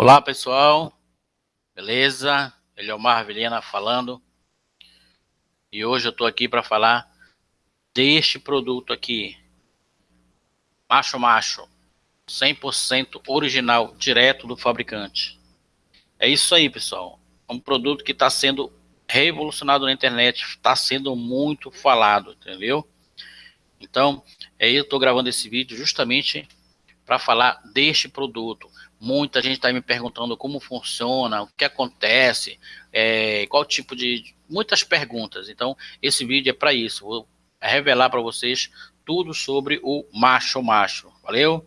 Olá pessoal, beleza? Ele é Marvelina falando e hoje eu estou aqui para falar deste produto aqui, Macho Macho, 100% original, direto do fabricante. É isso aí pessoal, é um produto que está sendo revolucionado na internet, está sendo muito falado, entendeu? Então, aí eu estou gravando esse vídeo justamente para falar deste produto Muita gente está me perguntando como funciona, o que acontece, é, qual tipo de... Muitas perguntas. Então, esse vídeo é para isso. Vou revelar para vocês tudo sobre o macho macho. Valeu?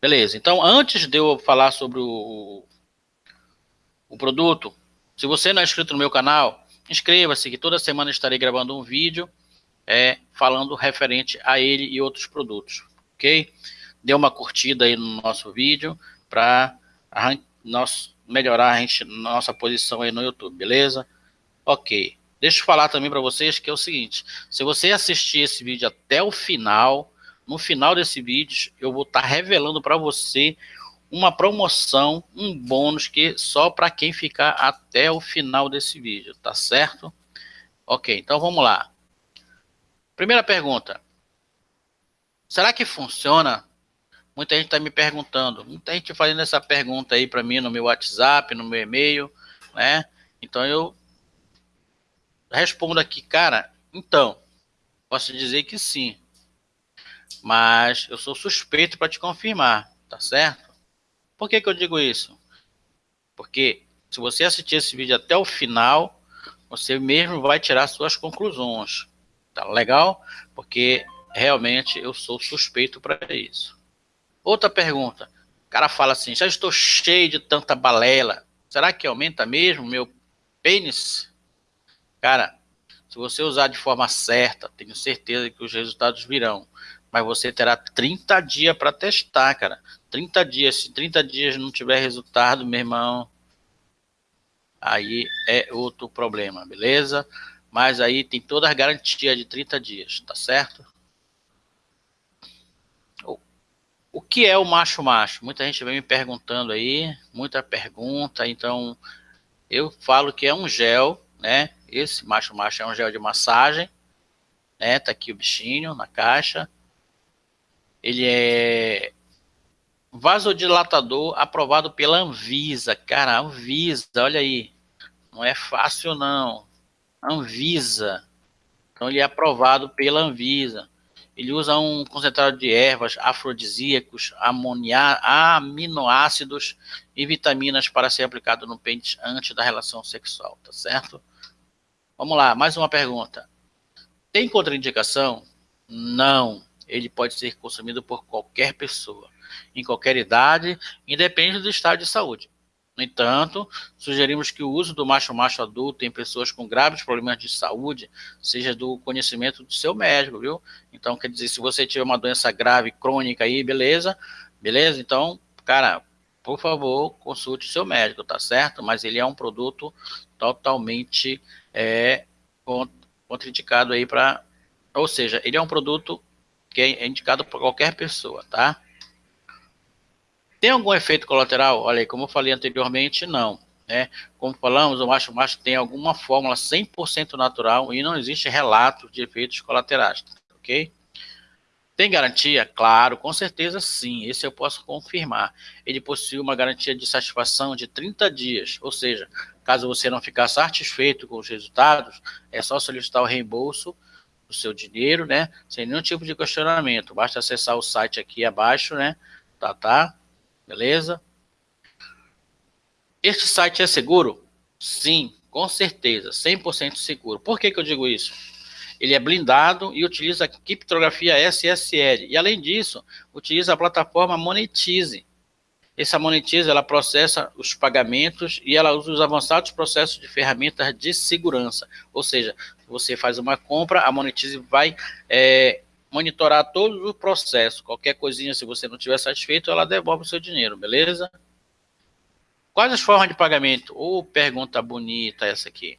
Beleza. Então, antes de eu falar sobre o, o produto, se você não é inscrito no meu canal, inscreva-se que toda semana estarei gravando um vídeo é, falando referente a ele e outros produtos. Ok? Dê uma curtida aí no nosso vídeo para melhorar a gente, nossa posição aí no YouTube, beleza? Ok. Deixa eu falar também para vocês que é o seguinte, se você assistir esse vídeo até o final, no final desse vídeo, eu vou estar tá revelando para você uma promoção, um bônus que só para quem ficar até o final desse vídeo, tá certo? Ok, então vamos lá. Primeira pergunta. Será que funciona Muita gente está me perguntando, muita gente fazendo essa pergunta aí para mim no meu WhatsApp, no meu e-mail, né? Então eu respondo aqui, cara, então, posso dizer que sim, mas eu sou suspeito para te confirmar, tá certo? Por que, que eu digo isso? Porque se você assistir esse vídeo até o final, você mesmo vai tirar suas conclusões, tá legal? Porque realmente eu sou suspeito para isso. Outra pergunta. O cara fala assim, já estou cheio de tanta balela. Será que aumenta mesmo meu pênis? Cara, se você usar de forma certa, tenho certeza que os resultados virão. Mas você terá 30 dias para testar, cara. 30 dias. Se 30 dias não tiver resultado, meu irmão, aí é outro problema, beleza? Mas aí tem toda a garantia de 30 dias, tá certo? O que é o macho-macho? Muita gente vem me perguntando aí, muita pergunta, então eu falo que é um gel, né? Esse macho-macho é um gel de massagem, né? Tá aqui o bichinho na caixa. Ele é vasodilatador aprovado pela Anvisa. Cara, Anvisa, olha aí. Não é fácil não. Anvisa. Então ele é aprovado pela Anvisa. Ele usa um concentrado de ervas, afrodisíacos, amonia, aminoácidos e vitaminas para ser aplicado no pênis antes da relação sexual, tá certo? Vamos lá, mais uma pergunta. Tem contraindicação? Não. Ele pode ser consumido por qualquer pessoa, em qualquer idade, independente do estado de saúde. No entanto, sugerimos que o uso do macho-macho adulto em pessoas com graves problemas de saúde seja do conhecimento do seu médico, viu? Então, quer dizer, se você tiver uma doença grave, crônica aí, beleza? Beleza? Então, cara, por favor, consulte o seu médico, tá certo? Mas ele é um produto totalmente é, contraindicado aí para... Ou seja, ele é um produto que é indicado para qualquer pessoa, tá? Tem algum efeito colateral? Olha aí, como eu falei anteriormente, não. Né? Como falamos, o macho-macho tem alguma fórmula 100% natural e não existe relato de efeitos colaterais, ok? Tem garantia? Claro, com certeza sim, esse eu posso confirmar. Ele possui uma garantia de satisfação de 30 dias, ou seja, caso você não ficar satisfeito com os resultados, é só solicitar o reembolso do seu dinheiro, né, sem nenhum tipo de questionamento. Basta acessar o site aqui abaixo, né, tá, tá? Beleza? Este site é seguro? Sim, com certeza, 100% seguro. Por que, que eu digo isso? Ele é blindado e utiliza criptografia SSL. E além disso, utiliza a plataforma Monetize. Essa Monetize, ela processa os pagamentos e ela usa os avançados processos de ferramentas de segurança. Ou seja, você faz uma compra, a Monetize vai é, monitorar todo o processo. Qualquer coisinha, se você não estiver satisfeito, ela devolve o seu dinheiro, beleza? Quais as formas de pagamento? Ou oh, pergunta bonita essa aqui.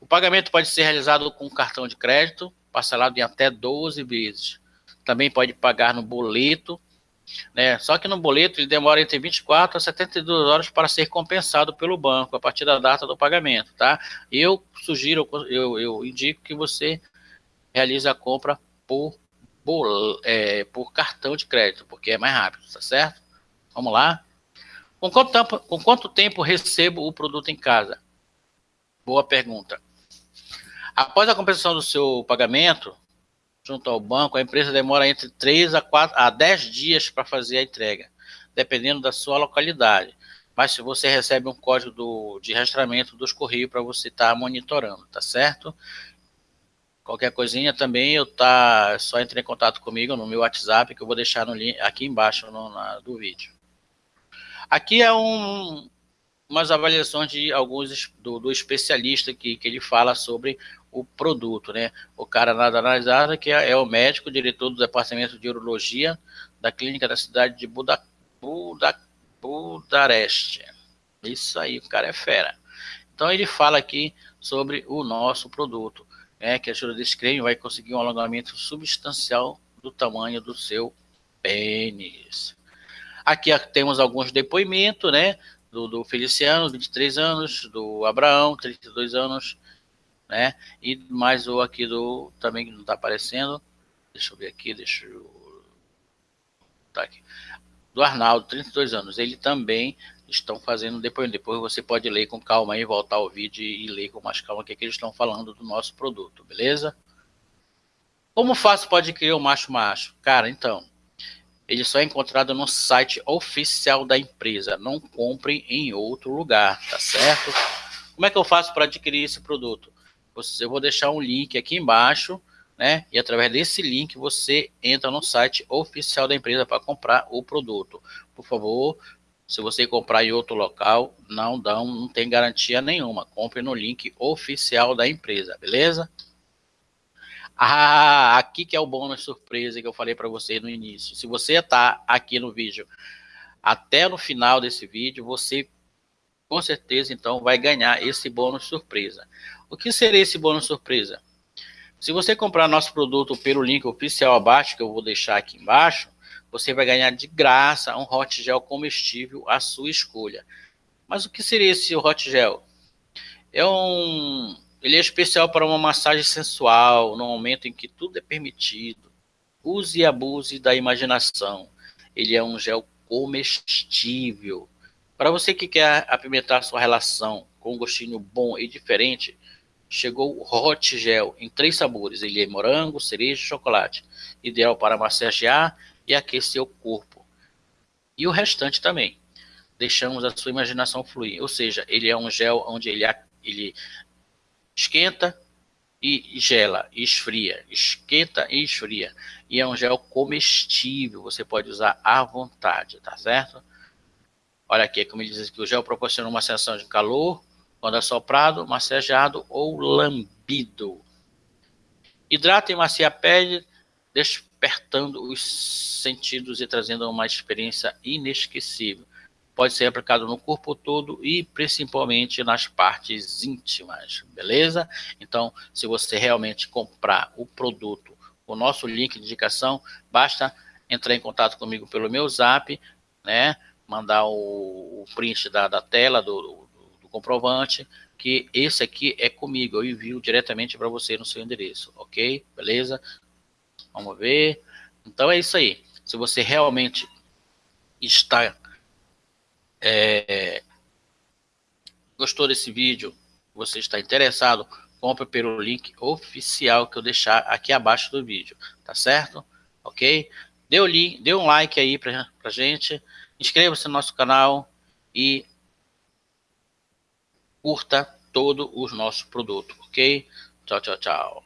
O pagamento pode ser realizado com cartão de crédito, parcelado em até 12 vezes. Também pode pagar no boleto, Né? Só que no boleto ele demora entre 24 a 72 horas para ser compensado pelo banco a partir da data do pagamento, tá? Eu sugiro, eu, eu indico que você realize a compra por, por, é, por cartão de crédito, porque é mais rápido, tá certo? Vamos lá? Com quanto, tempo, com quanto tempo recebo o produto em casa? Boa pergunta. Após a compensação do seu pagamento, junto ao banco, a empresa demora entre 3 a, 4, a 10 dias para fazer a entrega, dependendo da sua localidade. Mas se você recebe um código do, de rastreamento dos Correios para você estar tá monitorando, tá certo? Qualquer coisinha também, eu tá, é só entre em contato comigo no meu WhatsApp, que eu vou deixar no link, aqui embaixo no, na, do vídeo. Aqui é um, umas avaliações de alguns do, do especialista que, que ele fala sobre o produto, né? O cara nada analisado que é, é, o médico, diretor do departamento de urologia da clínica da cidade de Buda, Buda, Budareste. Isso aí, o cara é fera. Então ele fala aqui sobre o nosso produto, né? Que ajuda desse creme vai conseguir um alongamento substancial do tamanho do seu pênis. Aqui temos alguns depoimentos, né? Do, do Feliciano, 23 anos, do Abraão, 32 anos, né? E mais o aqui do também não está aparecendo. Deixa eu ver aqui, deixa eu tá aqui. Do Arnaldo, 32 anos. Ele também estão fazendo depois. Depois você pode ler com calma e voltar ao vídeo e ler com mais calma o que, é que eles estão falando do nosso produto, beleza? Como faço para adquirir o macho macho? Cara, então, ele só é encontrado no site oficial da empresa. Não compre em outro lugar, tá certo? Como é que eu faço para adquirir esse produto? eu vou deixar um link aqui embaixo, né? E através desse link você entra no site oficial da empresa para comprar o produto. Por favor, se você comprar em outro local, não dão, não tem garantia nenhuma. Compre no link oficial da empresa, beleza? Ah, aqui que é o bônus surpresa que eu falei para você no início. Se você está aqui no vídeo até no final desse vídeo, você com certeza então vai ganhar esse bônus surpresa. O que seria esse bônus surpresa? Se você comprar nosso produto pelo link oficial abaixo, que eu vou deixar aqui embaixo, você vai ganhar de graça um hot gel comestível à sua escolha. Mas o que seria esse hot gel? É um, ele é especial para uma massagem sensual, no momento em que tudo é permitido. Use e abuse da imaginação. Ele é um gel comestível. Para você que quer apimentar sua relação com um gostinho bom e diferente, chegou o Hot Gel em três sabores. Ele é morango, cereja e chocolate. Ideal para massagear e aquecer o corpo. E o restante também. Deixamos a sua imaginação fluir. Ou seja, ele é um gel onde ele, ele esquenta e gela, e esfria. Esquenta e esfria. E é um gel comestível. Você pode usar à vontade, tá certo? Olha aqui, como ele diz que o gel proporciona uma sensação de calor, quando assoprado, massageado ou lambido. Hidrata e macia a pele, despertando os sentidos e trazendo uma experiência inesquecível. Pode ser aplicado no corpo todo e principalmente nas partes íntimas, beleza? Então, se você realmente comprar o produto, o nosso link de indicação, basta entrar em contato comigo pelo meu zap, né? Mandar o, o print da, da tela do, comprovante que esse aqui é comigo, eu envio diretamente para você no seu endereço, ok? Beleza? Vamos ver. Então é isso aí. Se você realmente está é, gostou desse vídeo, você está interessado, compre pelo link oficial que eu deixar aqui abaixo do vídeo, tá certo? Ok? Dê, o link, dê um like aí pra, pra gente, inscreva-se no nosso canal e curta todo o nosso produto, ok? Tchau, tchau, tchau.